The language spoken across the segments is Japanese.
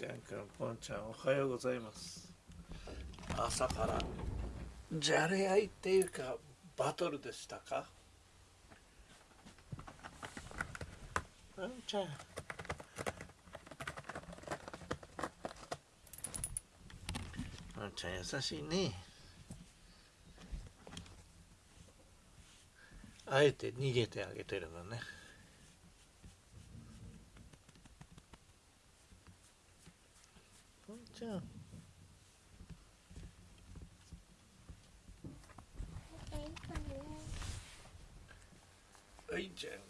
ちゃんくんぽんちゃんおはようございます。朝から。じゃれ合いっていうかバトルでしたか？ぽんちゃん。ぽんちゃん優しいね。あえて逃げてあげてるのね。ぽんちゃんはいじゃんか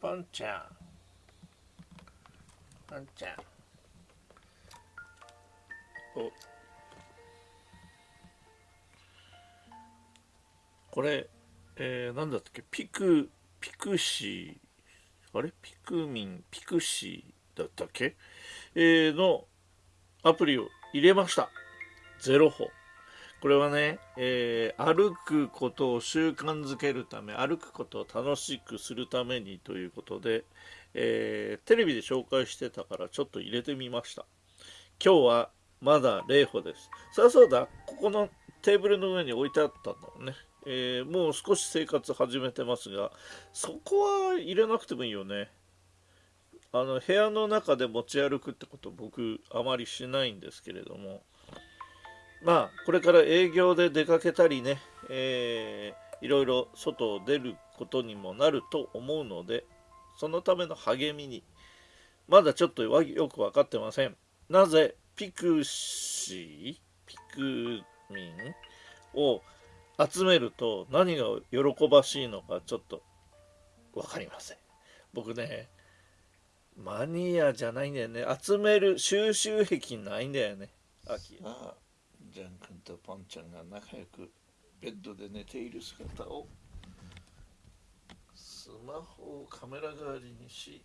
ぽんちゃん。ぽんちゃん。お。これ、えー、なんだったっけ？ピクピクシーあれ？ピクミンピクシーだったっけ、えー、のアプリを入れました。ゼロ歩。これはね、えー、歩くことを習慣づけるため歩くことを楽しくするためにということで、えー、テレビで紹介してたからちょっと入れてみました。今日はまだ0歩です。さあそうだここのテーブルの上に置いてあったんだもんね。えー、もう少し生活始めてますがそこは入れなくてもいいよね。あの部屋の中で持ち歩くってこと僕あまりしないんですけれども。まあこれから営業で出かけたりね、えー、いろいろ外を出ることにもなると思うのでそのための励みにまだちょっとよく分かってません。なぜピクシーピクミンを集めると何が喜ばしいのかちょっと分かりません。僕ねマニアじゃないんだよね。集める収集癖ないんだよね。秋。あジャン君とポンちゃんが仲良くベッドで寝ている姿をスマホをカメラ代わりにし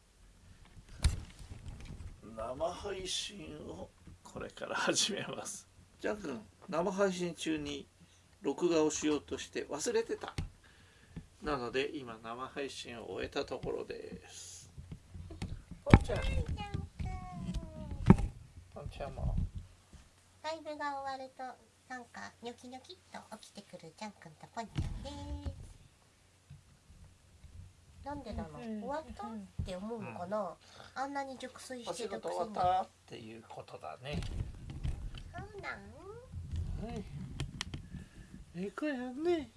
生配信をこれから始めます。ジャン君生配信中に録画をしようとして忘れてた。なので今生配信を終えたところです。ポンちゃん。ポンちゃんも。ライブが終わるとなんかニョキニョキっと起きてくるジャン君とポンちゃんです。なんでだろう終わった？って思うのかな、あんなに熟睡してるくせに。終わったっていうことだね。そうなん？はいええ子やんね。